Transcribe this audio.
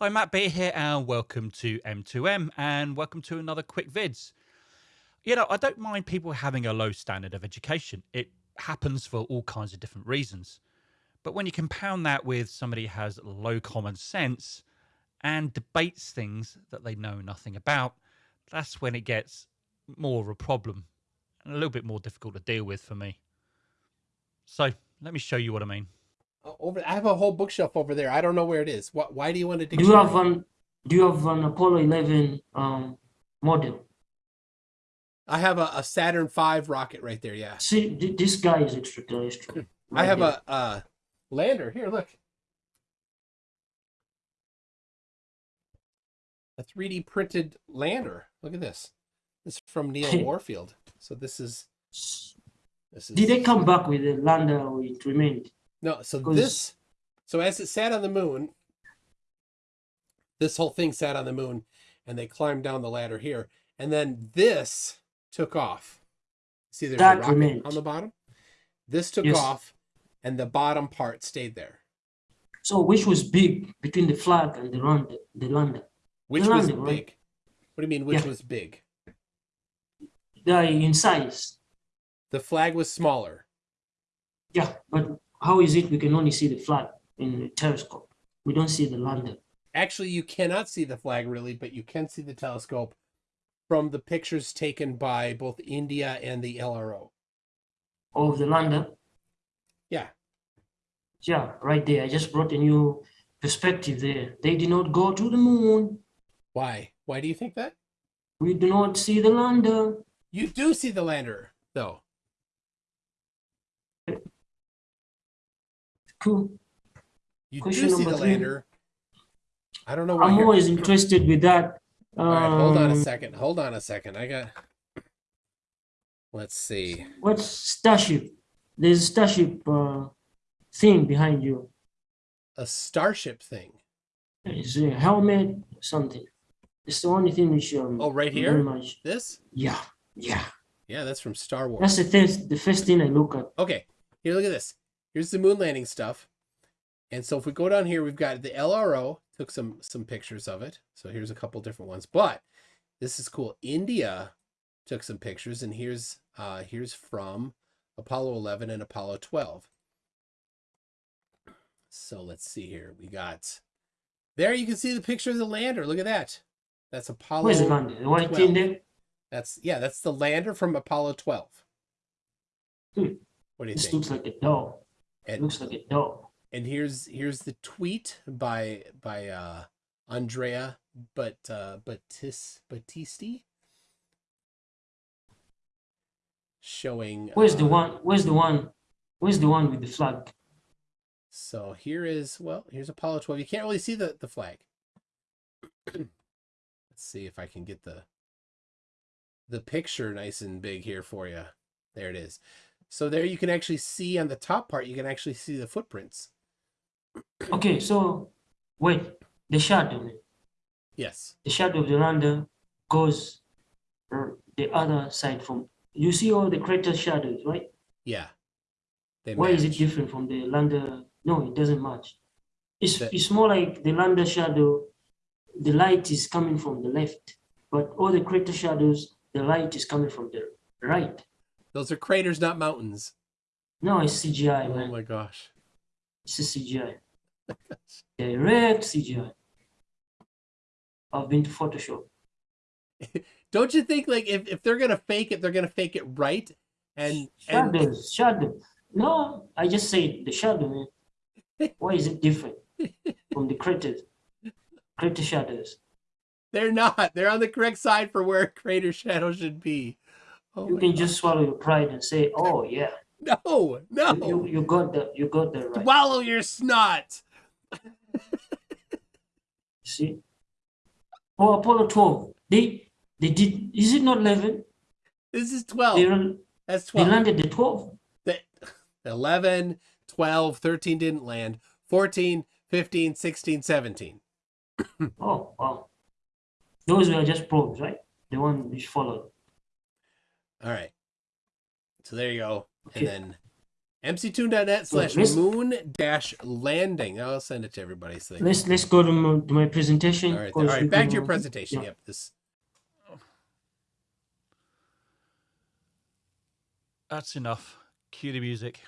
Hi, Matt B here, and welcome to M2M, and welcome to another quick vids. You know, I don't mind people having a low standard of education. It happens for all kinds of different reasons. But when you compound that with somebody has low common sense and debates things that they know nothing about, that's when it gets more of a problem and a little bit more difficult to deal with for me. So let me show you what I mean. Over, I have a whole bookshelf over there. I don't know where it is. What? Why do you want to? Do you have an Do you have an Apollo 11 um, model? I have a, a Saturn V rocket right there. Yeah. See, this guy is extraterrestrial. I have there. a, a lander here. Look. A 3D printed lander. Look at this. This is from Neil Warfield. So this is this is Did they come back with the lander or it remained? No, so this, so as it sat on the moon, this whole thing sat on the moon, and they climbed down the ladder here, and then this took off. See, there's That a rocket on the bottom. This took Yes. off, and the bottom part stayed there. So which was big between the flag and the lander? The lander. Which The was landing, right? big? What do you mean? Which Yeah. was big? The in size. The flag was smaller. Yeah, but how is it we can only see the flag in the telescope? We don't see the lander. Actually, you cannot see the flag really, but you can see the telescope from the pictures taken by both India and the LRO. Of the lander. Yeah, Yeah, right there. I just brought a new perspective there. They did not go to the moon. Why? Why do you think that? We do not see the lander. You do see the lander, though. Cool. You Question do see the three. lander. I don't know. I'm always interested with that. Um, All right, hold on a second. Hold on a second. I got. Let's see. What's Starship? There's a Starship uh, thing behind you. A starship thing. It's a helmet, something. It's the only thing which um. Oh, right here. Very much. This? Yeah, yeah. Yeah, that's from Star Wars. That's the first, the first thing I look at. Okay, here, look at this. Here's the moon landing stuff. And so if we go down here, we've got the LRO took some some pictures of it. So here's a couple different ones. But this is cool. India took some pictures, and here's uh here's from Apollo 11 and Apollo 12. So let's see here. We got there. You can see the picture of the lander. Look at that. That's Apollo. Where's the lander? The white thing 12. there? That's yeah. That's the lander from Apollo 12. Hmm. What do you This think? looks like a dog. And- looks like a dog. and here's here's the tweet by by uh Andrea but uh Batis Batisti showing Where's the uh, one? Where's the one? Where's the one with the flag? so here is well here's Apollo 12 you can't really see the the flag let's see if I can get the the picture nice and big here for you there it is so there you can actually see on the top part you can actually see the footprints Okay, so wait, the shadow. yes The shadow of the lander goes the other side from. You see all the crater shadows, right? yeah they Why is it different from the lander? No, it doesn't match. It's it's more like the lander shadow. The light is coming from the left, but all the crater shadows, the light is coming from the right. Those are craters not mountains No, it's CGI, Oh man. my gosh. It's a CGI. Direct CGI. I've been to Photoshop. Don't you think like if, if they're gonna fake it, they're gonna fake it right? And and Shadows, shadow. No, I just say the shadow, man. Why is it different from the craters? Crater shadows. they're not. They're on the correct side for where a crater shadow should be. Oh You can God. just swallow your pride and say, "Oh yeah, no, no. you, you, you got the you got the right." Swallow your snot. See? Oh, Apollo 12. They they did. Is it not 11? This is They 12. ran- That's they 12. landed the 12. The- 11, 12, 13 didn't land. 14, 15, 16, 17. Oh wow. Those were just probes, right? The one which followed. All right. So there you go. Okay. And then mctoon.net slash let's- moon dash landing. I'll send it to everybody. So Let's let's go to my, to my presentation. All right, all right Back to your presentation. yeah. Yep. This. That's enough. Cue the music.